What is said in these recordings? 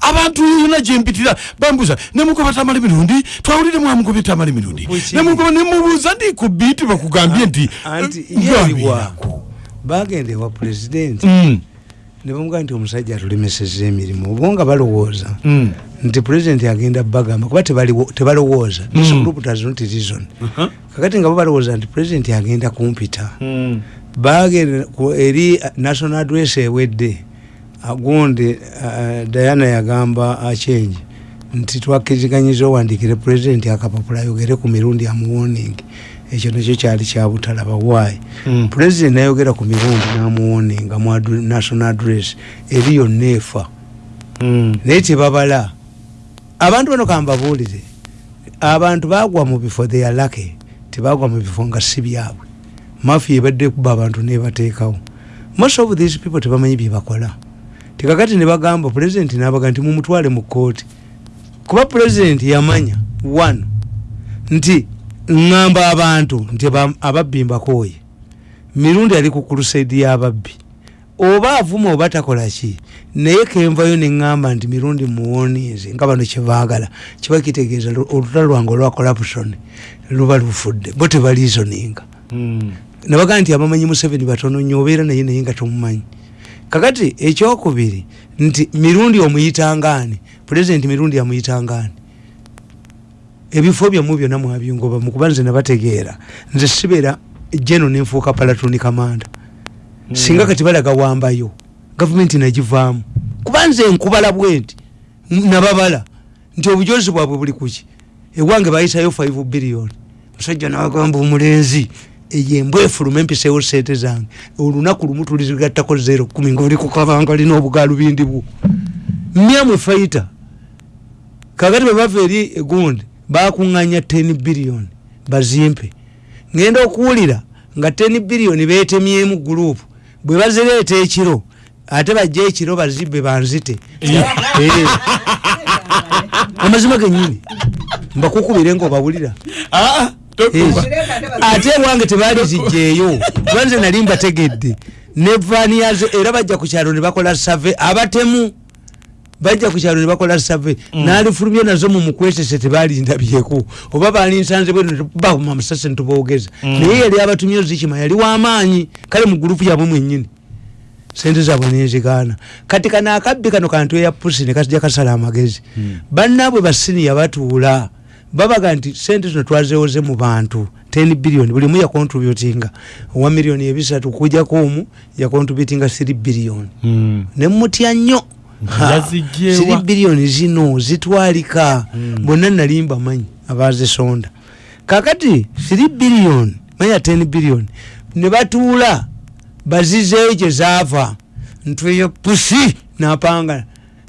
abantu yona gyempitira bambuza nemugoba tamala emirundi twawulire mwamugobye tamala emirundi nemugoba nemubuuza ndi ku biiti bakugambye nti anti eh, yealiwako bagenda ewa pulezidenti Mm, ne bamugaa nti omusajja atulemeseza emirimu obo nga balowooza mm, nti pulezidenti agenda bagamba kuba tebalowooza. Mm. this group does not reason aha, kakati nga bo balowooza nti pulezidenti agenda kumpita. Bagenda eri uh, national address ewedde agundi uh, diana yagamba achange nti twakiriganyiza owandikire pulezidenti akapapula ayogere ku mirundi amuwoning ekyo nakyo kyali kyabutalaba waayi Mm. pulezidenti nayogera ku mirundi namuwoninga mu national address. Eri yonna efa. Mm. naye tebabala. Abantu bano kambabuulire abantu bagwa mu bifo they are lucky tebagwa mu bifo nga si byabwe. Mafi ebadde kuba abantu nebateekawo most of these people tebamanyi byebakola tekakati nebagamba pulezidenti nabaga nti mumutwale mu kooti kuba pulezidenti yamanya one nti ŋŋamba abantu nti aba- ababbi mbakooye mirundi ali ku kulusaidi y'ababbi oba avuma oba takola ki? Naye kenvayo neŋŋamba nti mirundi muwonize nga bano kyebaagala kiba kitegeeza lu- olutalo lwange olwa corruption luba lufudde bo tebaliisoninga Mm. nabagaa nti abamanyi museveni batono nnyo obeera naye naye nga tomumanyi kakati ekyokubiri nti mirundi omuyitangaani pulezidenti mirundi amuyitangaani ebifo byamu byonna mwabyungoba mukuba nze nabategeera nze sibeera jeno nenfuuka palatoni kamanda. Singa kati balaga wambayo gavumenti nagivaamu. Kuba nze nkubala bwenti nababala nti obujozi bwabwe buli kuki? Ewange bayisayo 5 biliyoni musajja nagamba omulenzi eyo embwa efuluma empiseewo sente zange olunaku lumu tuligattako zero kumi ngaoli kukabanga lina obugalubindi bwo myamwe faita kakati bwebava eri egundi bakuŋŋanya 10 biliyoni bazimpe ngenda okuwulira nga 10 biliyoni betemyemu gurupu bwe bazireeta ekiro ate bajja ekiro bazibbe banzite Eh. amazima genyini mbakukubire nga obawulira Ah. Ate ewange tebali zijjeeyo. Kuba nze nali mbategedde. Ne vaani yazo era bajja ku kyalo ne bakola save abatemu bajja ku kyalo ne bakola save nalifulumye nazo mu mukwesese tebalindabyeko oba balinsanze bwe bakuma musase ntuboogeza naye yali abatumye ozikima yali wamaanyi kale mu gurupu yabwe mwennyini. Sente zabwe nenzigaana kati kano akabbi kano kantu eya pusi nekajja kasala amagezi. Bannaabwe basiniya batuula babaga nti sente zino twazewoze mu bantu 10 biliyoni bulimu yakontributinga. Owa miliyoni ebisatu kujjako omu yakontributinga 3 biliyoni Mm. nemutya nnyo. 3 biliyoni zino zitwalika. Bonna nali mbamanyi abazisonda kakati 3 biliyoni manya 10 biliyoni ne batuula bazizeeyo gye zaava. Ntweyo pusi napanga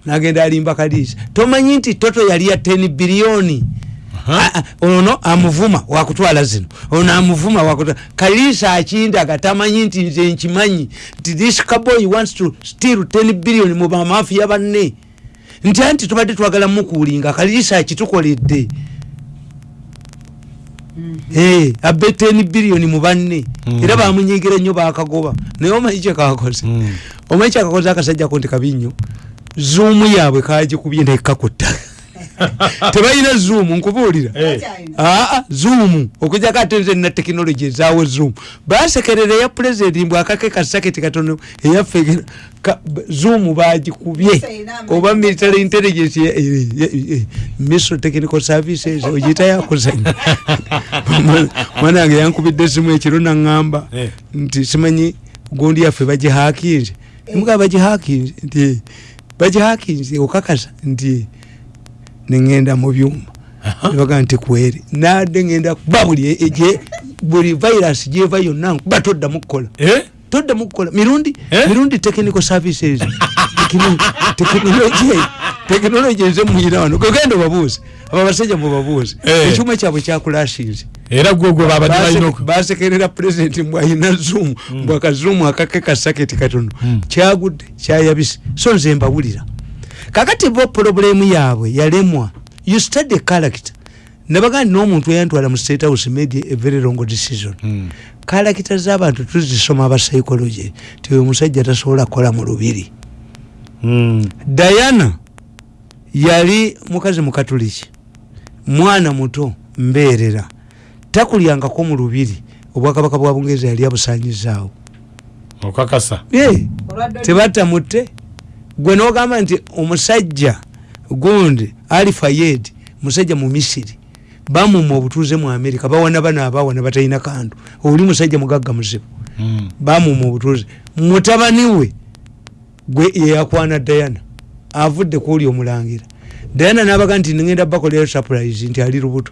nagenda alimba kaliisa tomanyi nti toto yali ya 10 biliyoni ono amuvuma wakutwala zino. Ono amuvuma wakutwala kaliisa akindaga tamanyi nti nze nkimanyi nti this caboy wants to steal 10 billion mu bamafiya banne. Nti anti tubadde twagala mukuulinga kaliisa akitukoledde. Eh, abbe 10 billion mu banne. Mm. era bamunyigira nnyo bakagoba. Naye omanyi kyekakoze Mm. omanyi kyakakoze akasajjako nti kabi nnyo zuumu yaabwe kagikubye nekakutta tebalina zuumu nkubuulira. Eh. aa zuumu okujjako ate nze na tekinologi ezaawo zuumu basekerera eya pulezidenti mbw akake kasaketi katono eyaffe zuumu bagikubye oba military intelligence eh, eh, eh, missile technical services ogiyita yakuzanya mwana wange yankubidde simu ekiro naŋŋamba Eh. nti simanyi gundi yaffe bagihakinze mugaa bagihakinze nti bagihakinze okakasa nti neŋŋenda mu byuma. Nebaga nti kweri. Nadde ŋŋenda kuba buli e- buli virus gyeva yonna nkuba toddamu kukola. Eh? toddamu kukola. Mirundi Eh? mirundi technical services Tekino- tekinologi tekinologi nze muyina wano. Kwegenda obabuuze abo abasajja mubabuuze Eh. ekyuma kyabwe kyakulashinze era gwegwe babadde balina oku- basekerera pulezidenti mbwalina zoom mbwakazoom akake kasaketi katono. Mm. kyagudde kyayabise. So nze mbawulira kakati bo pulobulemu yaabwe yalemwa you study character. Nabagandi n'omuntu eyantwala mu state house made a very wrong decision. Mm. kalakita z'abantu tuzisoma aba psychology ti oyo musajja tasobola kukola mu lubiri. Mm. diana yali mukazi mukatuliki mwana muto mbeerera. Takulyangako mu lubiri obwakabaka bwa bungereza yali abusanyizaawo okakasa. Eh, tebatamutte gwe nogamba nti omusajja gundi ali fayed musajja mu misiri bamuma obutuuze mu amerika bawana bano abawana batalina kantu. Oli musajja mugagga muzibu. Mm. bamuma obutuuze. Mutabani we gwe yeyakwana dayana avudde kuoli omulangira. Dayana nabaga nti nigenda bakolera surprise nti ali lubuto.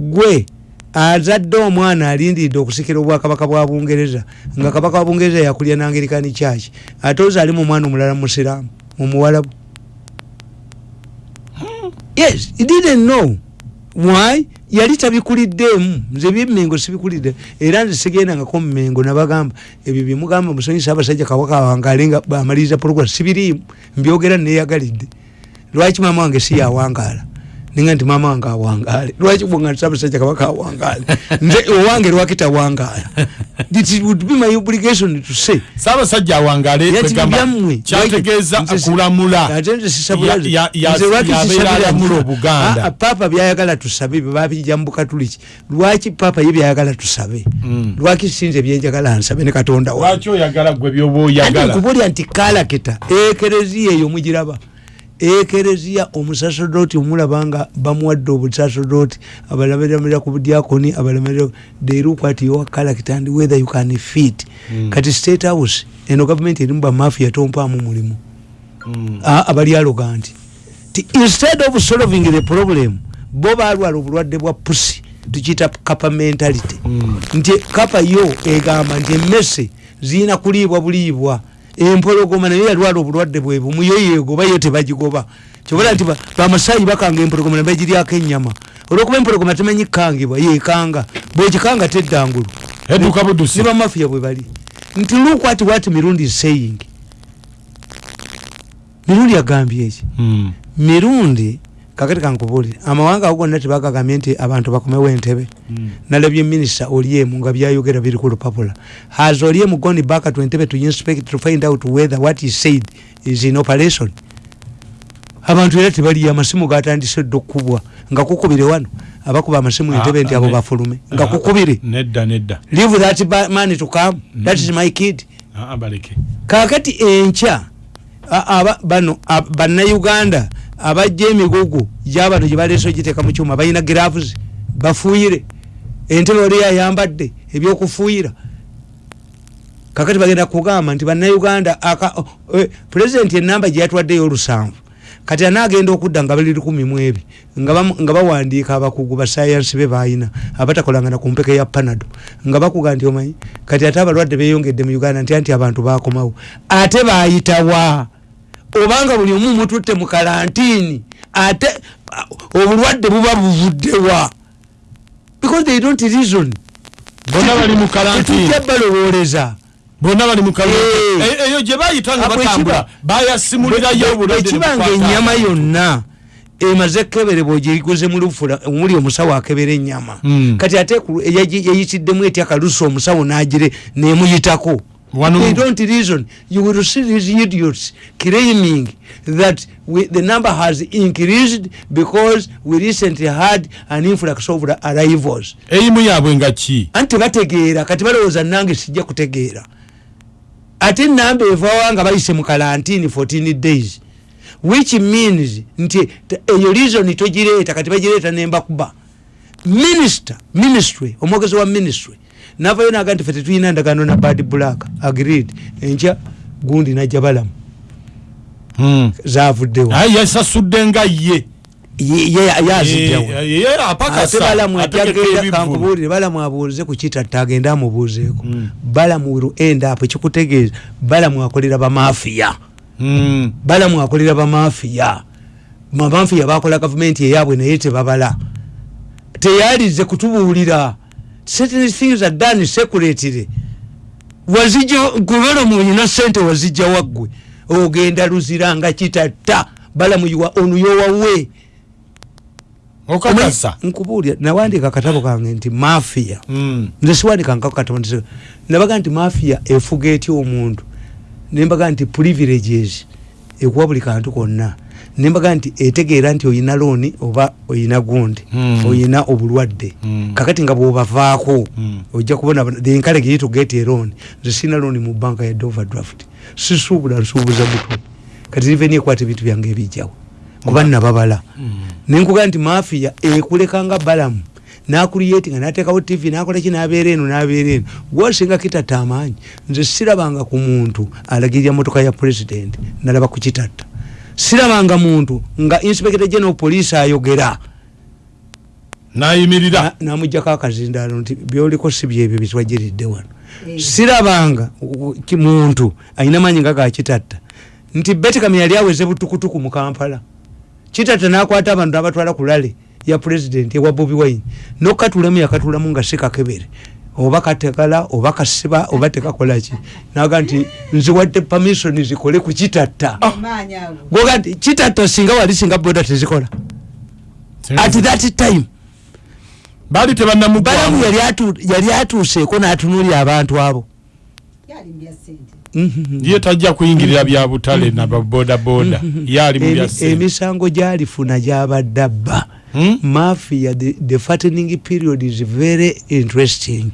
Gwe azadde omwana alindiridde okusikira obwakabaka bwa bungereza nga kabaka wa bungereza yakulya nangerikani kyaki ate ozaali mu mwana omulala musiraamu mumuwalabu yes didn't know. Why? Yali tabikuliddeemu nze byemmengo sibikulidde era nze sigendangako mumengo nabagamba ebyo byemugamba musonyisa abasajja kawaka wangale nga bamaliriza program sibiriimu. Mbyogera neyagalidde lwaki maama wange si yawangaala ninga nti maama wange awangaale. Lwaki bwanga nti abasajja kabaka awangaale? Nze owange lwaki tawangaala it would be my obligation to say. Saabasajja kwegamba byammwe. kyategeeza kulamula ate nze Nze. lwaki nti- obuganda. Ah, ah, papa byayagala tusabe bebabijja mu bukatuliki lwaki papa ye byayagala tusabe? Mm. lwaki sinze byenjagala nsabe ne katonda wange? Lwaki oyagala gwe byoba oyagala? Nkubulya nti kalakita ekereziya eyo mugiraba ekereziya omusaserdoti omulaba nga bamuwadde obusaserdoti abalamirira ku budyakoni abalamirira they look at your character and whether you can fit Mm. kati state house eno gavumenti erimu bamafia tompaamu mulimu Mm. Abali ti instead of solving the problem bo balwala obulwadde bwa pusi tukiyita kapa mentality Mm. nti kapa yo egamba nti emmese zirina kuliibwa buliibwa empologoma naye yalwala obulwadde bwebumu yo yegoba yo tebagigoba. Kyobola nti ba- bamasaayi bakanga empologoma nebagiryako ennyama. Olwokuba empologoma temanyi kukangibwa yekanga bwekikanga teddangulu ne bamafiya bwe bali. Nti look at what mirundi saying mirundi agambye eki Mm. mirundi kakati kankubulire amawanga ago gonna tebagagambye nti abantu bakomewo entebe. Mm. nalabye minisita oliemu nga byayogera biri ku lupapula has oliemu gone back to entebe to inspect to find out whether what he said is in operation? Abantu era tebaliyo amasimu gatandise dde okukubwa nga kukubire wano abakuba amasimu entebe nti abo Ah, bafulume. Nga ah, kukubire. nedda nedda. Leave that ba- man to come. That is my kid. Ah, ah, kakati enkya a- aba- bano bannayuganda abajja emigugu gyabano gyebaleese ogiteeka mu kyuma balina giravuzi bafuuyire. Entebe oli yayambadde ebyokufuuyira. Kakati bagenda kugamba nti bannayuganda pulezidenti enamba gyeyatwaddeyo olusanvu kati anaagenda okudda nga bali lukumi mu ebi nga bawandiika abakugu basayansi be balina abatakolangana ku mpeka ya panado nga bakuga nti omanyi kati ate abalwadde beyongedde mu uganda nti anti abantu bakomawo ate bayitawa obanga buli omu mututte mu kalantiini ate obulwadde buba buvuddewa. Because they don't reason. Bonna bali mu kalantiini. tetujja balowoleza. Bonna bali mu Eh. eyo gye bayita nga Ah, batambula bayasimulirayo obulwadde ekiba nga ennyama yonna emaze keberebwa ogiriguze mu lufula omuli omusawo akebera ennyama. Mm. kati ate ku- eyagi- yayitiddemu etya kalusi omusawo nagire nemuyitako Wano- they don't reason. You will see these idiots claiming that we, the number has increased because we recently had an influx of arrivals. Eyimu yaabwe nga ki? Anti tebategeera kati balowooza nange sijja kutegeera. Ate enamba evawa nga bayise mu kalantini 14 days. Which means nti eyo reason togireeta kati bagireeta nembakuba minister ministry omwogezi wa ministry navayo naga nti fe tetulina endagaano na bad black agreed. Enkya gundi najja balamu. Mm. zavuddewo yasasudde nga ye. Ye- ye- yazijjawo ye ate apakasa. Balamu ajagenda kankubuulire balamu abuuze ku kitatta agende amubuuzeeko. Mm. balamu will end up ekikutegeeza balamu akolera bamafiya Mm. balamu akolera bamafiya bamafiya bakola gavumenti eyabwe naye tebabala. Teyalize kutubuulira certain things are done seculately wazijja kubalamu olina sente wazijja waggwe. Ogenda luzira nga kitatta. Balamu yuwa onu yowawe okakasa. Nkubuulira nawandika akatabo kange nti mafiya Mm. nze siwandika nkakatabo nti nabaga nti mafiya efuga etya omuntu. Nembaga nti privileges ekuwa buli kantu konna nembaga nti etegeera nti oyina looni oba oyina gundi Mm. oyina obulwadde. Mm. kakati nga bwobavaako Mm. ojja kubona the encourage you to get a loan nze sina looni mu banka ya overdraft sisuubula nsuubuza mutwe kati riveni ekwata ebintu byange ebijjawo kuba nababala nenkuga nti mafiya ekulekanga balamu nakuliyetinga natekawo tv nakolaki nabeera eno nabeera eno. Gwosinga kitata amaanyi nze sirabanga ku muntu alagirira motoka ya president nalaba ku kitata sirabanga muntu nga inspector general police ayogera. Nayimirira Na- namugjako akazindaalo nti byoliko si byebyo bitwagiridde wano. Eh. sirabanga muntu ayina maanyi nga gakitatta nti betikam yali aweze butukutuku mu kampala. Kitatta nakwata abantu abatwala ku lale ya pulezidenti ewa bobi wine. Nokatulamu yakatulamu nga sikakebere oba katekala oba kasiba oba tekakolaki naga nti nziwadde pamisoni zikole ku kitatta. Goga nti kitatta singa wali singa boda tezikola. At that time baali balamu tebannamugwamu yali atu- yali atuuseeko n'atunuulira abantu abo. Mhm. ye tajja kuyingirira bya butale nababodaboda ye ali mu bya Emi- sente emisango gyalifuna gyabadde abba Hmm? mafia the, the fattening period is very interesting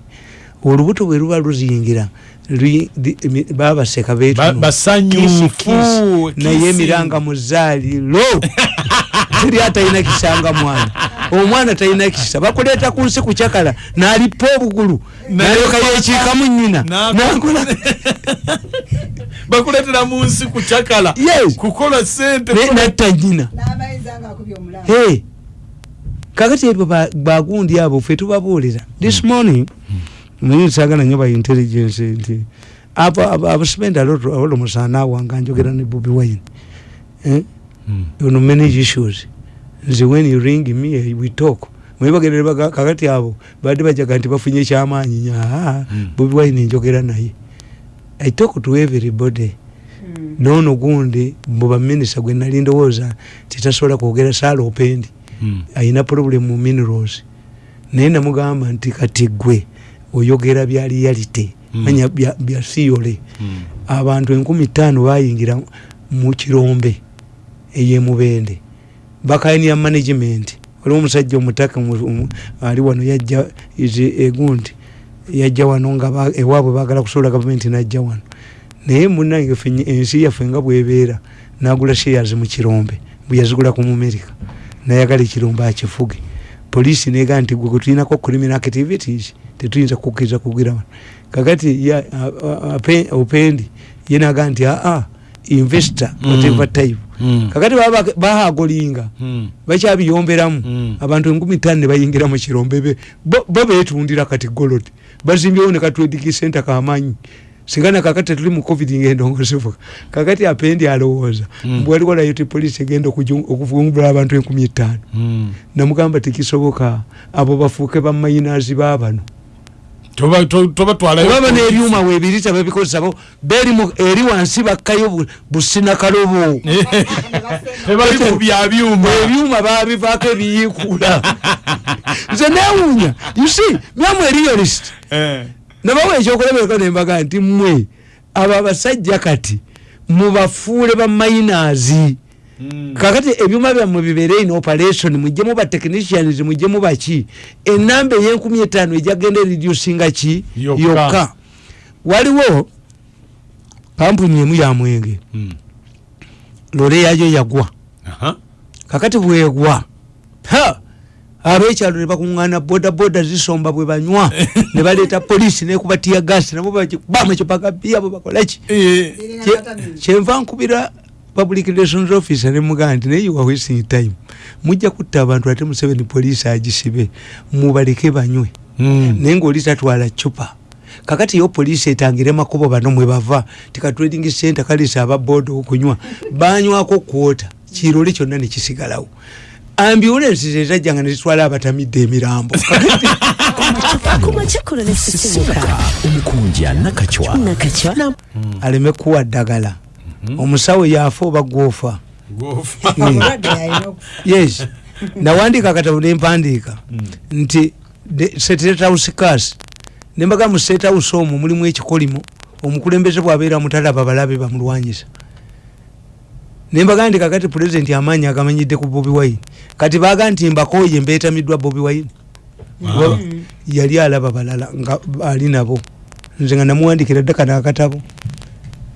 olubuto bwe luba luziyingira lwi- di- emi- baba baseka Ba- betuno basanyufu, naye emiranga muzaaliro teri atalina kisanga mwana. Omwana talina kisa bakuleeta ku nsi kucakala nalipa obugulu nalyoka yekiikamu nyina nakola bakuletera mu nsi kucakala kukola sente natta nyina kakati ebyo ba- bagundi abo fe tubabuulira. This morning naye nsagala nnyo ba intelligence nti abspend alolo musaana wanga njogera ne bobi wine eh? Hmm. ono manage issues nze when you ring me eh, we talk mwebagerere baga- kakati abo badde bajaga nti bafunye ekyamaanyi nya Mm. bobi wine njogera naye i talk to everybody Mm. noono gundi mubaminisita gwe nali ndowooza titasobola kwogera saala opendi Hmm. ayina problem mu minerals naye namugamba nti kati gwe oyogera bya reality. Manya bya- bya siyole Hmm. abantu enkumi ttaano bayingira mu kirombe eyemubende. Bakainia management. Waliwo omusajja omutaka mu- mu- ali wano yajja egundi yajja wano nga ewaabwe bagala kusobola gavumenti najja wano. Naye munange ensi yaffe nga bwebeera nagula shares mu kirombe bwe yazigula ku mumerika nayagala ekirombe akifuge poliisi negaa nti gwe gwetulinako criminal activities tetuyinza kukkiriza kugira wano kakati ya- a- a- ape- opendi ye nagaa nti aa investor Mm. whatever type Hmm. kakati baba- bahagolinga Hmm. bakyabiyomberamu Mm. abantu enkumi tano nebayingira mu kirombe be bo betundira kati golod bazimbyewo ne katwediki center kamanyi singa nakakati tetuli mu covid ngendongozivuga kakati apendi alowooza Mm. bwalikolayo ti polisi egenda okuju- okuvumbula abantu enkumi etaano. Hmm. namugamba tekisoboka abo bafuuke bamayinazi babano Toba- to- tobatwalayo baba n'ebyuma weebirita babikozesa bo beri mu- eri wansi bakkayo bu- businakalobo tebali ku bya byuma. Ebyuma babivaako ebiyiikula nze newuunya usi myamu erialist Eh. Nabawa ekyokulabeka nembaga nti mmwe abo abasajja kati mubafuule bamayinazi Hmm. kakati ebyuma byammwe bibeere in operation mujjemu batechnicians mujjemu baki enamba eyenkumi etaano ejagenda eridusinga ki? Yokka. waliwo kampuni emu ya mwenge. Hmm. lole yayo yagwa. Kakati bwegwa. Ha abekyalo nebakuŋŋana bodaboda zisomba bwe banywa ne baleeta polisi nekubatiya gasi nabo bamakyopagabiya bwe bakolaki Eh. Kyenva nkubira public relations officer nemugaa nti naye you are wasting time. Mujja kutta abantu ate museveni polisi agisibe mubaleke banywe. Hmm. naye ngaoli tatwala cupa kakati yo polisi etangire makubo bano mwe bava tikatrading center kalesa ababoda okunywa banywako kwota. Kirole kyonna nekisigalawo ambulensi zetajjanga nezitwala abatamidde emirambo. Kumakikulu nesisimuka omukunja nakacwa. Nakacwa. Aleme kuwa ddagala. Omusawo yafa oba gwofa? Okufa yes. Nawandika akatabo nempandiika nti sethouse nembaga mu sethouse omwo mulimu ekikolimo omukulembeze bwabeera mutalaba balabe bamulwanyisa nembaga nti kakati pulezidenti amaanyi agamanyidde ku bobi wine. Kati baga nti mbakoye mbeetamiddwa bobi wine. Yali alaba balala nga ali nabo. Nze nga namuwandikira dda kano akatabo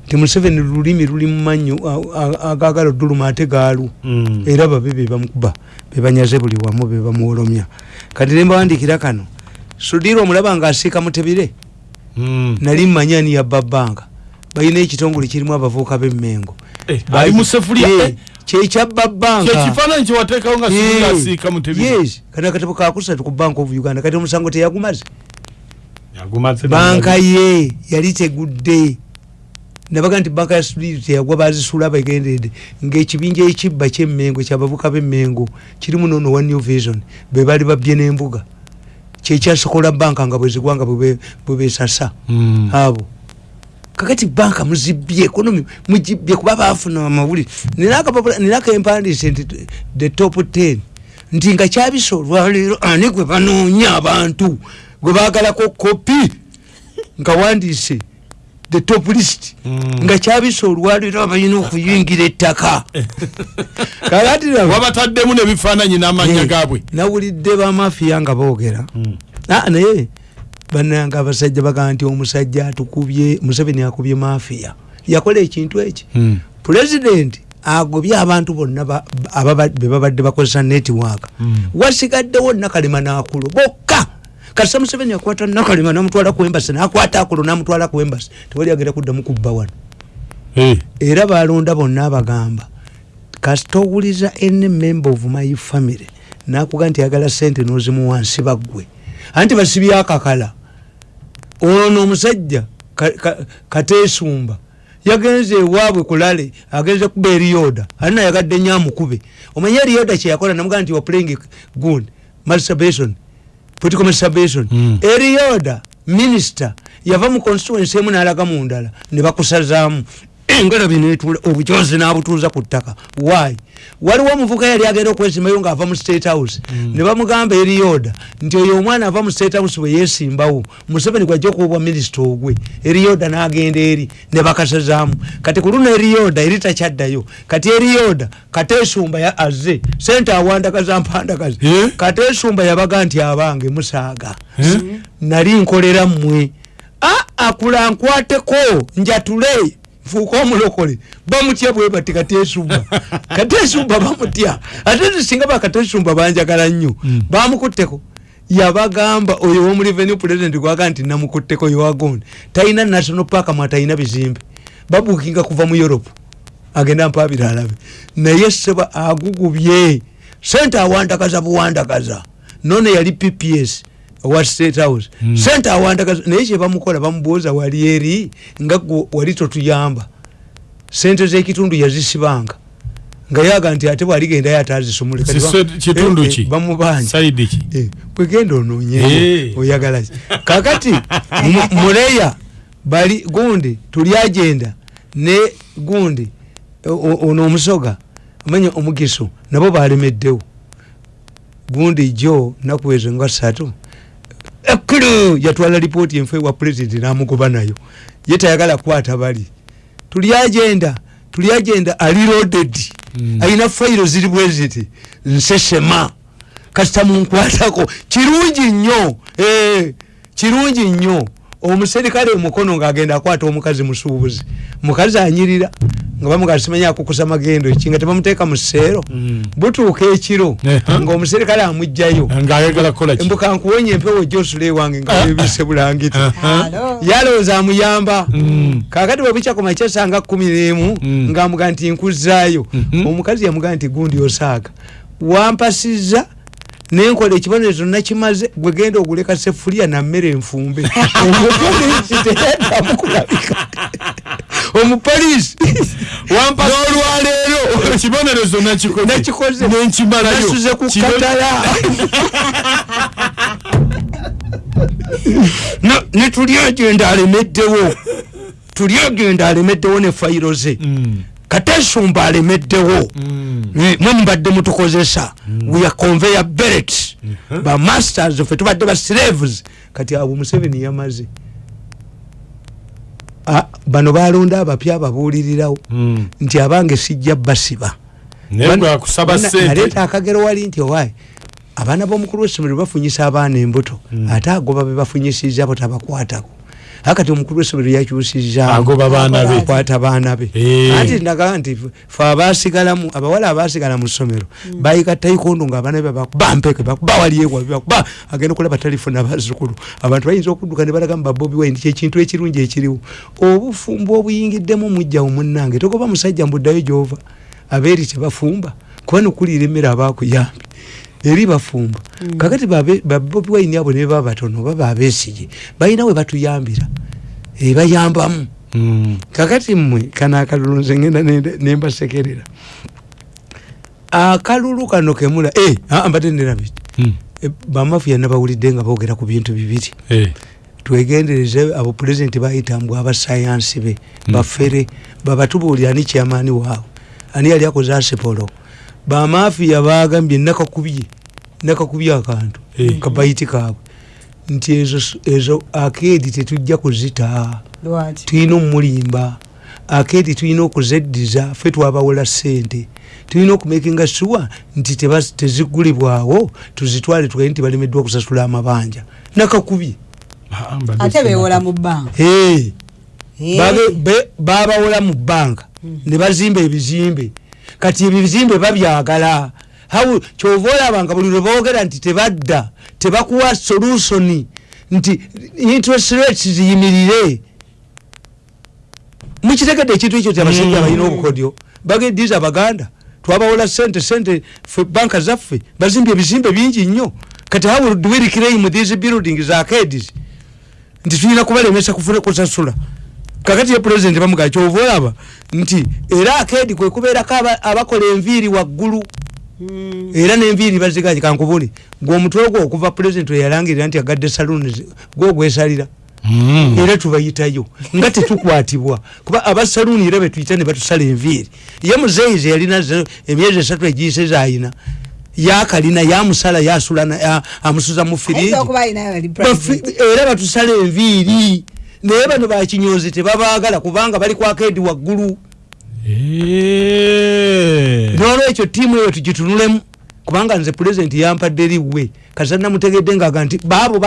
ti museveni lulimi luli mumanyo agagala oduluma ate gaalu. Mm. era babe bebamukuba bebanyaze buli wamu bebamuwolomya kati nembawandikira kano sudira omulaba nga asiika mutebire Mm. nali mmanya ni yabba bbanga balina ekitongole kirimu abavubuka b'emmengo ali mu sefuliya, eh. kyekyabba bbanga kyekifaananyi kyewateekawo nga sibira asiika mutebire yes. Kati akatabo kakusatu ku bank of uganda kati omusango teyagumaze? Yagumaze banka ye yali tegudde. Nabaga nti banka ya sudiri teyagwa bazisula bagendedde ngaekibinja ekibba kyemmengo kyabavuka b'emmengo kirimu nono wa new vision be bali babye n'embuga. Kyekyasokola banka nga bwezigwanga bwebesasa Mm. Kakati banka muzibye ekonomi mugibye kuba bafuna amawulire. Nina akapapula nina kempandiise nti the top 10 nti nga kyabisa olwaleero ani gwe banoonya abantu? Gwe bagalako kopi nga wandiise the top list. Mm. nga kyabisa olwaleero abalina okuyingira ettaka. Kakati raba- wabataddemu nebifaananyi n'amanya gaabwe. nawulidde bamafiya nga boogera. Mm. Ah, naye bananga abasajja bagaa nti omusajja atukubye museveni akubye mafiya. Yakola ekintu eki? Mm. pulezidenti agobye abantu bonna be babadde bakozesa netiwaaka Mm. wasigaddewo nakalema nakulo bokka! Kasita museveni akwata nakalema namutwala ku embasi nakwata akulo namutwala ku embasi tewali agenda kuddamu kubba wano. Eh. era balonda bonna abagamba kasita owuliza ene member of my family nakuga nti agala sente nozimu wansi baggwe. Anti basibye akakala ono omusajja ka- ka- kateesumba. Yagenze ewaabwe kulale agenze kuba eriyoda ali nayagadde nyo amukube. Omanye eriyoda kyeyakola namugaa nti waplaying good. Masturbation. Political masturbation. Mm. eriyoda minisita yava mu constituency emu nalaga mu ndala ne bakusazaamu engalabi netula obujozi nabutuuza ku ttaka. Why? Waliwo omuvuka yali agenda okwesimbayo ngaava mu state house. Ne bamugamba eriyoda nti oyo omwana ava mu state house bwe yesimbawo museveni gwajja okuwebwa minisita ogwe. Eriyoda n'agenda eri ne bakasazaamu. Kati ku luno eriyoda eri takyaddayo. Kati eriyoda kateesumba ya azze sente awandagaza mpandagaza Eh? kateesumba yabaga nti abange musaaga. Nali nkolera mmwe. A akula nkwateko njatule nfuuka omulokole bamutya bwe bati kateesumba kateesumba bamutya. Ate singa bakateesumba banjagala nnyo bamukutteko. Yabagamba oyo womu revenue president gwaga nti namukutteko yowagonde talina national park mwatalina bizimbe. Babukinga kuva mu europe. Agenda mpabira alabe. Naye seba agugubye sente awandagaza buwandagaza. None yali pps wa state house? Mm. sente awandagaza naye kyebamukola bamubuuza wali eri nga wali totuyamba. Sente zekitundu yazisibanga. Nga yaga nti ate bwaligendayo atazisumule Kati ba- Ziswe- kitundu eh, eh, ki? saidi ki? Eh, bwegenda onoonye Eh. oyagala kakati mu- muleya bali gundi tuli agenda. Ne gundi ono omusoga amanya omugiso nabo balemeddewo gundi jo naku ezo nga ssatu ekkulu yatwala lipooti enfe wa pulezidenti namugoba nayo. Ye tayagala kukwata bali. Tuli agenda tuli agenda ali loaded Mm. alina fayiro ziri bweziti nsesema. Kasita munkwatako. Kirungi nnyo. Eh, kirungi nnyo omuserikale omukono ngaagenda akwata omukazi musuubuzi mukazi anyirira nga bamugaa simanya akukusa magendo ki nga tebamuteeka mu seero Mm. butuuka ekiro ngaomuserikale amugjayo mbuka nkuwonya empewo josule wange nga webise bulangiti Alo. yalowooza amuyamba Mm. kakati bwebukya ku makya sanga kumi n'emu Mm. ngaamuga nti nkuzaayo Mhm. omukazi yamuga nti gundi osaaga wampasiza nenkola ekibonerezo nakimaze gwegenda oguleka sefuliya nammere enfumbe. Omupoliisi teyaddamu kulabika. Omupoliisi n'olwaleero. Ekibonerezo nakikoze. Nenkimalayo ku katala. No, ne tuli agenda alemeddewo. Tuli agenda alemeddewo ne fayiro ze Mm. katesumba alemeddewo. Mm. Mwe mubadde mutukozesa we are conveyor belt. Ba masters ffe tubadde ba slaves. Kati abo museveni yamaze. Bano balonda abapya ababuulirirawo. Mm. nti abange sijja basiba. Naleeta akagero wali nti owaayi abaana b'omukulu w'essomero bafunyisa abaana embuto. Ate agoba be bafunyisiza bo tabakwatako akati omukulu w'essomero yakyusiza Agoba baana be. Eh. anti ndagaa nti fe abasigalamu abawala abasigala mu ssomero bayika taikondo ngaabaana be bampeke bawaliewa bakuba agenda okulaba talifuna bazukulu abantu bayinza okudduka ne balaga mu babobi wine kyekintu ekirungi ekiriwo. Obufumbo obuyingiddemu mujjawo munnange togoba musajja mbuddayo gyova. Abeeri tebafumba. Kuba nokuliira emmere abakuyambi eri bafumba kakati babobi wine abo ne baba batono baba abeesige balina we batuyambira Eh, bayambamu. Mm. kakati mmwe kano akalulu nze ngenda nembasekerera akalulu kano kemula ah, mbadde nerabiti Mm. bamafiya nabawulidde nga boogera ku bintu bibiri. Eh. twegendereze abo pulezidenti bayitambwe abasayansi be bafere babatubuulira ani kyamaani waabwe ani yali akoze asipolo bamafiya bagambye nakakubye nakakubye akantu Eh. kabayiti kaabwe nti ezo ezo akeedi tetujja kuzita. Tulina omumulimba akeedi tulina okuzeddiza fe twabawola sente tulina okumakinga sure nti tezigulibwawo tuzitwale tugende nti balemeddwa okusasula amabanja. Nakakubye. Ate bewola mu bbanka Hey, Eh, be- babawola mu banka. Ne bazimba ebizimbe kati ebizimbe babyagala. Kyova olabanga buli lwe boogera nti tebadda tebakuwa solusoni nti interest rates ziyimirire mukitegedde ekintu ekyo ti abasajja Mm. balina obukodyo bagediza abaganda twabawola sente sente fe banka zaffe bazimbye ebizimbe bingi nnyo. Kati how do we reclaim these buildings arcades? Nti tulina kubalemesa kufuna kusasula kakati ye pulezidenti bamugaa kyova olaba nti era akedi kwe kubeerako aba- abakola enviiri waggulu. Mm, era n'enviiri bazigaji kankubuli gweomutwe gwo okuva pulezidenti eyalangirira nti agadde saluni gwogwesalira Mm. era tubayitayo nga tetukwatibwa. Kuba abasaluni era betuyita ne batusala enviiri. Ye muzeyizi yalina emyezi esatu egiyise zayina yakalina yamusala yasula ya- amusuza mu firiji ayinza okuba alinayo ali Bafi- president. era batusala enviiri naye bano bakinyozi tebabaagala kubanga bali kwakedi waggulu. Eh. nolwekyo tiimu eyo tugitunulemu kubanga nze pulezidenti yampadde liwe. Kasa namutegedde ngaga nti baabo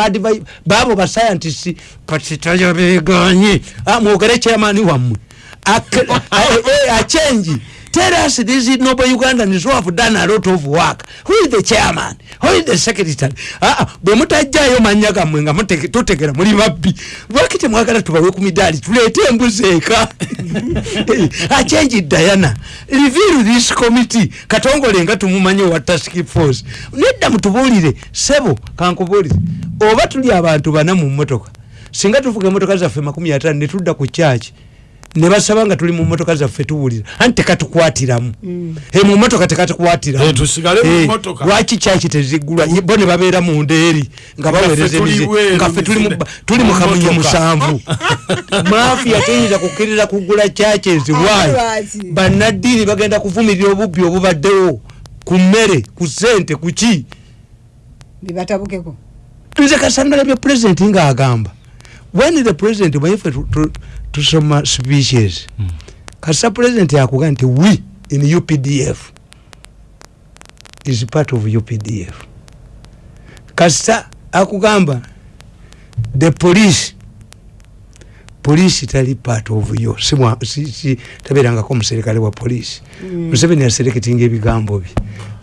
baabo basayantisi patitayabeganye mwogere chairmani wammwe. A- eh, achenji tell us these noble ugandans who have done a lot of work. Who is the chairman? Who is the secretary? Ah, ah, bwe mutajjayo manya gammwe nga tutegera muli babbi. Lwaki temwagala tubawe ku midaali tuleete embuzi eka. Achenji diana. Reveal this committee. Katongole nga tumumanyi wa task force. Nedda mutubuulire sebo kankubuulire. Oba tuli abantu bana mu mmotoka. Singa tuvuga emotoka zaffe makumi ataano ne tudda ku kyaki ne basaba nga tuli mu mmotoka zaffe tuwulira. Anti tekatukwatiramu? Eh, mu mmotoka tekatukwatiramu. Eh, Eh, lwaki kyaki teziggulwa? Ye- bo ne babeera mu ndeeri nga baweereza tuli emize- bweru nga ffe tuli mu- kamunye musanvu. Mafiya teyinza kukkirira kugula kyaki eziwaayi lwaki? bannaddiini bagenda kuvumirira obubbi obubaddewo. Ku mmere ku sente ku ki? Bibatabukeko nze kasangala bya pulezidenti ngaagamba when the president tu- tusoma speeches. Kasa pulezidenti akuga nti we in updf is part of updf kasa akugamba the police polisi tali part of yo. Si mwa- si- si- tabeerangako omuserikale wa polisi museveni yasereketinga ebigambo bye.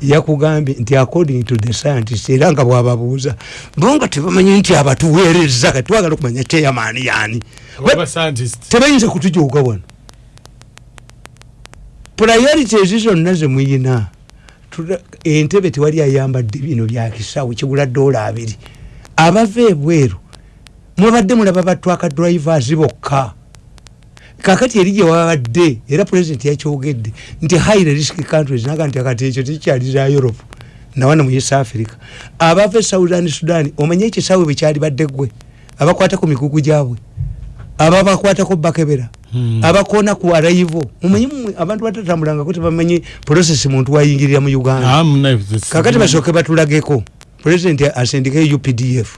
Yakugambye nti according to the scientist era nga bwababuuza bo nga tebamanyi nti abatuweereza kati twagala okumanya chairman yani Waba scientist. tebayinza kutujuuga wano. Priorities zonna zemuyina Tula- entebe tewali ayambadde bino byakisawo kigula dola abiri. Abava ebweru mwabadde mulaba batwaka drivers bokka. Kakati eri gye wabadde era pulezidenti yakyogedde nti high risk countries naga nti akati ekyo tikyali za europe nawana mu east africa. Abava e southern sudan omanye ekisawe bwe kyali badde gwe abakwata ku mikugu gyabwe ababakwatako bakebera Hmm. abakoona ku arrival mumanyi mmwe abantu batatambulangako tebamanyi process muntu wayingirira mu uganda. Ah, kakati basooke batulageko pulezidenti asindikeyo updf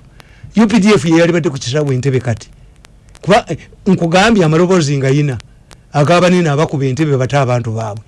updf yeyali badde ku kisaawe entebe kati. Kuba nkugambye amaloboozi nga yina agabanene abakuba entebe bate abantu baabwe